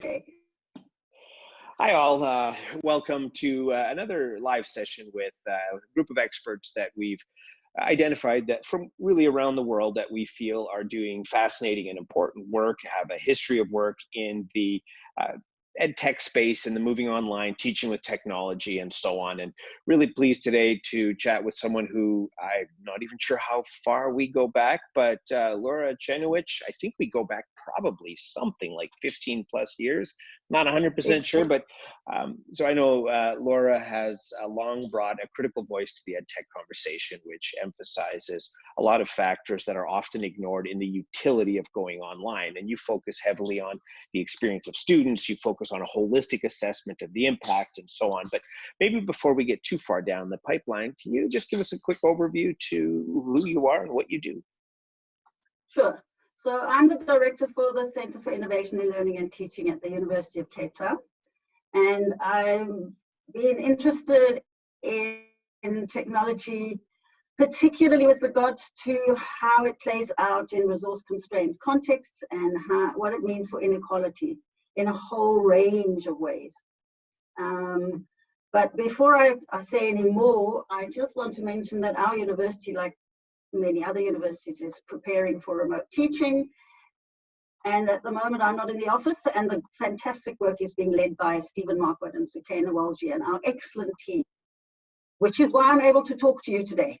Hi, all. Uh, welcome to uh, another live session with uh, a group of experts that we've identified that from really around the world that we feel are doing fascinating and important work, have a history of work in the uh, ed tech space and the moving online, teaching with technology, and so on. And really pleased today to chat with someone who I'm not even sure how far we go back, but uh, Laura Czerniewicz, I think we go back probably something like 15 plus years. Not 100% sure, but um, so I know uh, Laura has uh, long brought a critical voice to the ed tech conversation, which emphasizes a lot of factors that are often ignored in the utility of going online. And you focus heavily on the experience of students, you focus on a holistic assessment of the impact and so on. But maybe before we get too far down the pipeline, can you just give us a quick overview to who you are and what you do? Sure. So I'm the director for the Center for Innovation in Learning and Teaching at the University of Cape Town. And I've been interested in, technology, particularly with regards to how it plays out in resource constrained contexts and how, what it means for inequality in a whole range of ways. Um, but before I, I, say any more, I just want to mention that our university, like many other universities is preparing for remote teaching. And at the moment, I'm not in the office, and the fantastic work is being led by Stephen Marquard and Sukaina Walji and our excellent team, which is why I'm able to talk to you today.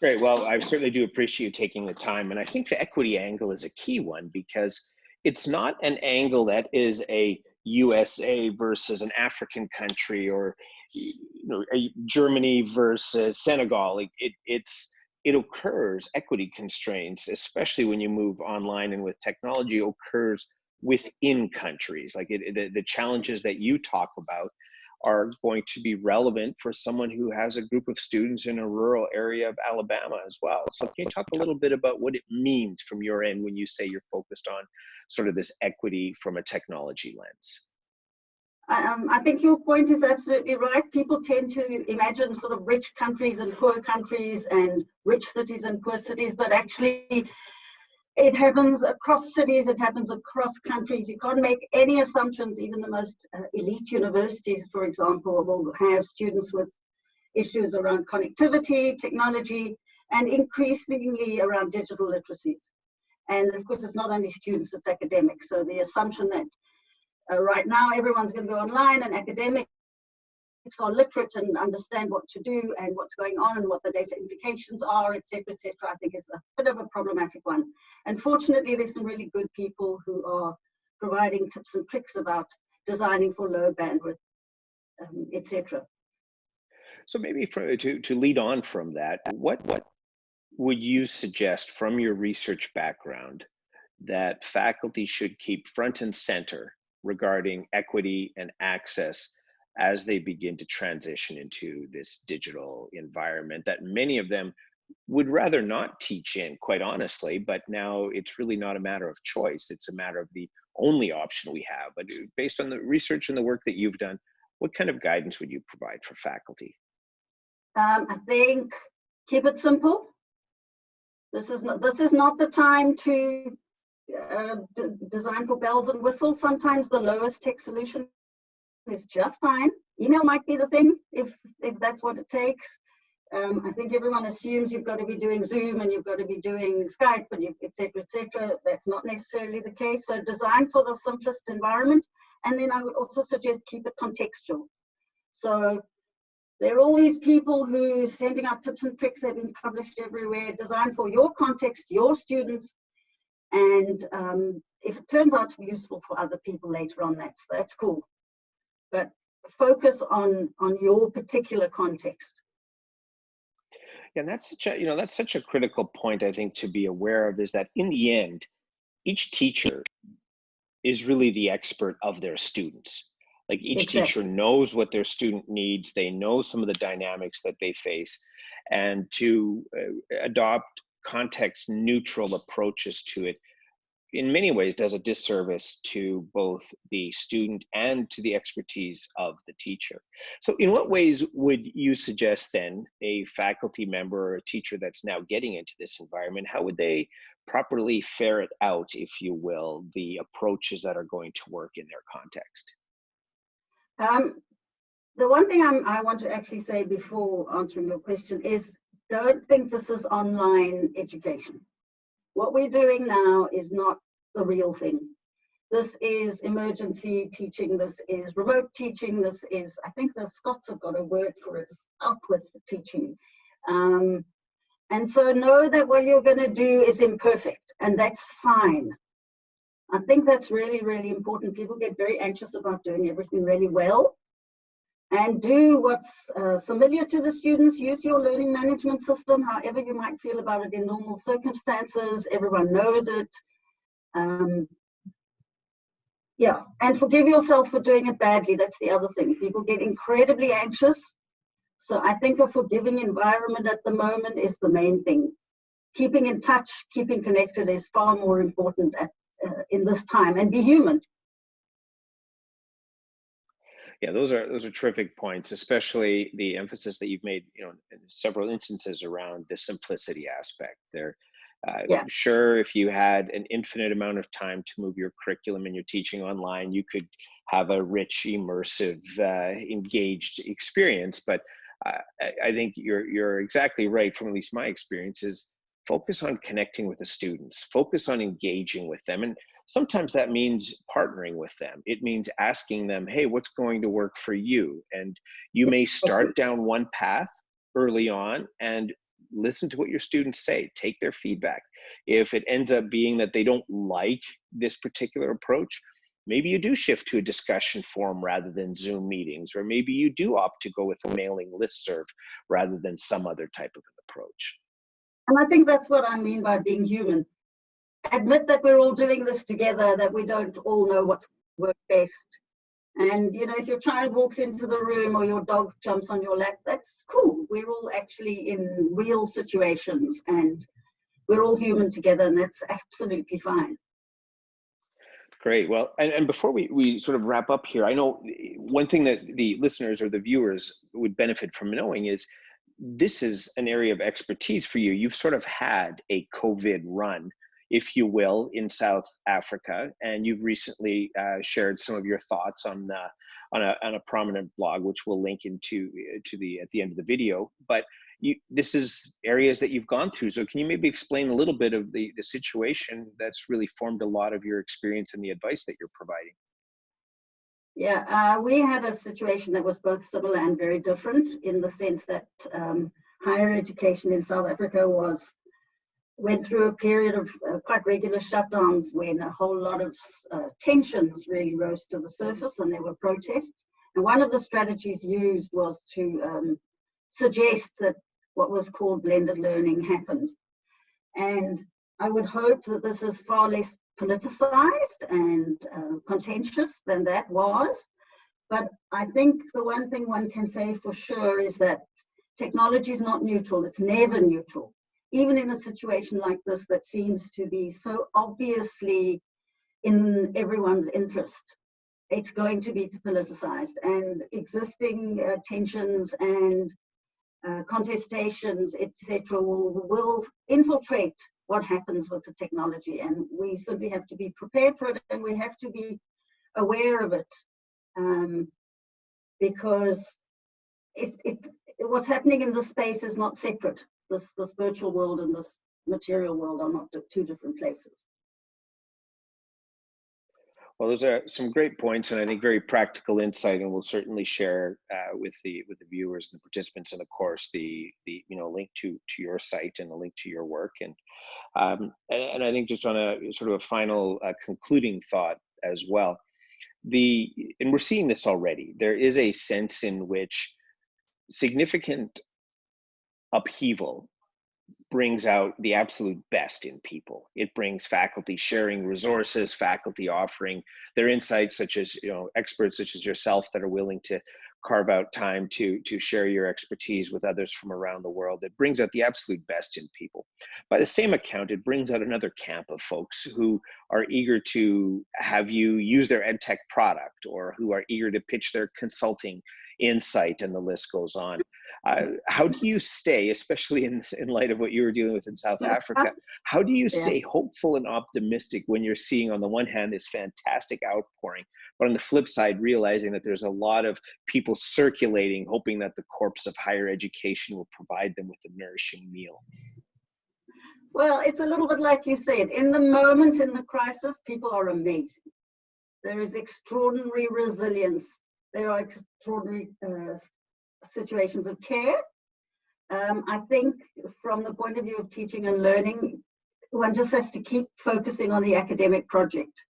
Great. Well, I certainly do appreciate you taking the time. And I think the equity angle is a key one because it's not an angle that is a USA versus an African country or you know, Germany versus Senegal. It, it, it's it occurs equity constraints, especially when you move online and with technology, occurs within countries. Like it, the, the challenges that you talk about are going to be relevant for someone who has a group of students in a rural area of Alabama as well. So can you talk a little bit about what it means from your end when you say you're focused on sort of this equity from a technology lens? Um, I think your point is absolutely right. People tend to imagine sort of rich countries and poor countries and rich cities and poor cities, but actually it happens across cities, it happens across countries. You can't make any assumptions, even the most uh, elite universities, for example, will have students with issues around connectivity, technology, and increasingly around digital literacies. And of course, it's not only students, it's academics. So the assumption that uh, right now, everyone's going to go online and academics are literate and understand what to do and what's going on and what the data implications are, etc., etc. I think is a bit of a problematic one. Unfortunately, there's some really good people who are providing tips and tricks about designing for low bandwidth, um, etc. So maybe for, to to lead on from that, what what would you suggest from your research background that faculty should keep front and center regarding equity and access as they begin to transition into this digital environment that many of them would rather not teach in, quite honestly, but now it's really not a matter of choice. It's a matter of the only option we have. But uh, based on the research and the work that you've done, what kind of guidance would you provide for faculty? Um, I think keep it simple. This is not, this is not the time to uh, design for bells and whistles. Sometimes the lowest tech solution is just fine. Email might be the thing if, if that's what it takes. Um, I think everyone assumes you've got to be doing Zoom and you've got to be doing Skype and etc. etc. That's not necessarily the case. So design for the simplest environment. And then I would also suggest keep it contextual. So there are all these people who sending out tips and tricks, they've been published everywhere, designed for your context, your students, and um, if it turns out to be useful for other people later on, that's that's cool. But focus on on your particular context. Yeah, and that's such a you know that's such a critical point I think to be aware of is that in the end, each teacher is really the expert of their students. Like each exactly. teacher knows what their student needs, they know some of the dynamics that they face, and to uh, adopt context neutral approaches to it in many ways does a disservice to both the student and to the expertise of the teacher. So in what ways would you suggest then a faculty member or a teacher that's now getting into this environment, how would they properly ferret out, if you will, the approaches that are going to work in their context? Um, the one thing I'm, I want to actually say before answering your question is don't think this is online education. What we're doing now is not the real thing. This is emergency teaching, this is remote teaching, this is, I think the Scots have got a word for it, up with teaching. Um, and so know that what you're going to do is imperfect, and that's fine. I think that's really, really important. People get very anxious about doing everything really well and do what's uh, familiar to the students. Use your learning management system, however you might feel about it in normal circumstances. Everyone knows it. Um, yeah, and forgive yourself for doing it badly. That's the other thing. People get incredibly anxious. So I think a forgiving environment at the moment is the main thing. Keeping in touch, keeping connected is far more important at, uh, in this time and be human yeah, those are those are terrific points, especially the emphasis that you've made, you know, in several instances around the simplicity aspect. There, uh, yeah. sure, if you had an infinite amount of time to move your curriculum and your teaching online, you could have a rich, immersive, uh, engaged experience. But uh, I, I think you're you're exactly right. From at least my experience, is focus on connecting with the students, focus on engaging with them, and sometimes that means partnering with them. It means asking them, hey, what's going to work for you? And you may start down one path early on and listen to what your students say, take their feedback. If it ends up being that they don't like this particular approach, maybe you do shift to a discussion forum rather than Zoom meetings, or maybe you do opt to go with a mailing list serve rather than some other type of an approach. And I think that's what I mean by being human admit that we're all doing this together, that we don't all know what's work best. And you know, if your child walks into the room or your dog jumps on your lap, that's cool. We're all actually in real situations and we're all human together and that's absolutely fine. Great. Well, and, and before we, we sort of wrap up here, I know one thing that the listeners or the viewers would benefit from knowing is this is an area of expertise for you. You've sort of had a COVID run if you will, in South Africa. And you've recently uh, shared some of your thoughts on uh, on, a, on a prominent blog, which we'll link into uh, to the at the end of the video. But you, this is areas that you've gone through. So can you maybe explain a little bit of the, the situation that's really formed a lot of your experience and the advice that you're providing? Yeah, uh, we had a situation that was both similar and very different in the sense that um, higher education in South Africa was went through a period of uh, quite regular shutdowns when a whole lot of uh, tensions really rose to the surface and there were protests. And one of the strategies used was to um, suggest that what was called blended learning happened. And I would hope that this is far less politicized and uh, contentious than that was. But I think the one thing one can say for sure is that technology is not neutral, it's never neutral even in a situation like this that seems to be so obviously in everyone's interest, it's going to be politicized and existing uh, tensions and uh, contestations, etc., will, will infiltrate what happens with the technology. And we simply have to be prepared for it and we have to be aware of it um, because it, it, what's happening in this space is not separate this this virtual world and this material world are not two different places. Well, those are some great points, and I think very practical insight, and we'll certainly share uh, with the with the viewers and the participants in the course the the you know link to to your site and the link to your work, and um, and, and I think just on a sort of a final uh, concluding thought as well, the and we're seeing this already. There is a sense in which significant upheaval brings out the absolute best in people. It brings faculty sharing resources, faculty offering their insights, such as you know experts such as yourself that are willing to carve out time to to share your expertise with others from around the world. It brings out the absolute best in people. By the same account, it brings out another camp of folks who are eager to have you use their ed tech product or who are eager to pitch their consulting insight, and the list goes on. uh, how do you stay, especially in, in light of what you were dealing with in South Africa, how do you stay hopeful and optimistic when you're seeing, on the one hand, this fantastic outpouring, but on the flip side, realizing that there's a lot of people circulating, hoping that the corpse of higher education will provide them with a nourishing meal? Well, it's a little bit like you said. In the moment, in the crisis, people are amazing. There is extraordinary resilience. There are extraordinary uh, situations of care. Um, I think from the point of view of teaching and learning, one just has to keep focusing on the academic project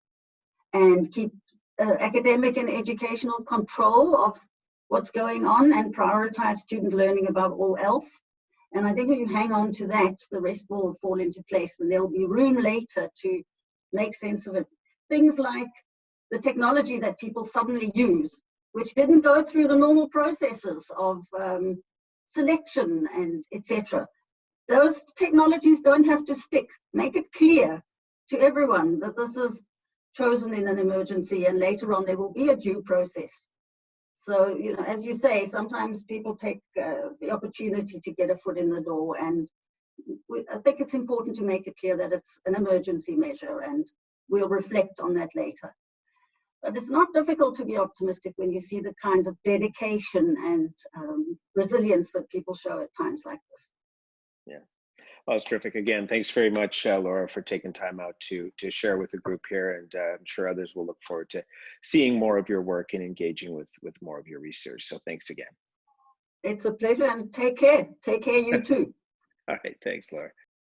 and keep uh, academic and educational control of what's going on and prioritize student learning above all else. And I think if you hang on to that, the rest will fall into place and there'll be room later to make sense of it. Things like the technology that people suddenly use, which didn't go through the normal processes of um, selection and etc. Those technologies don't have to stick. Make it clear to everyone that this is chosen in an emergency and later on there will be a due process. So, you know, as you say, sometimes people take uh, the opportunity to get a foot in the door and we, I think it's important to make it clear that it's an emergency measure and we'll reflect on that later. But it's not difficult to be optimistic when you see the kinds of dedication and um, resilience that people show at times like this. Yeah. Well, it's terrific. Again, thanks very much, uh, Laura, for taking time out to to share with the group here, and uh, I'm sure others will look forward to seeing more of your work and engaging with with more of your research. So thanks again. It's a pleasure, and take care. Take care, you too. All right, thanks, Laura.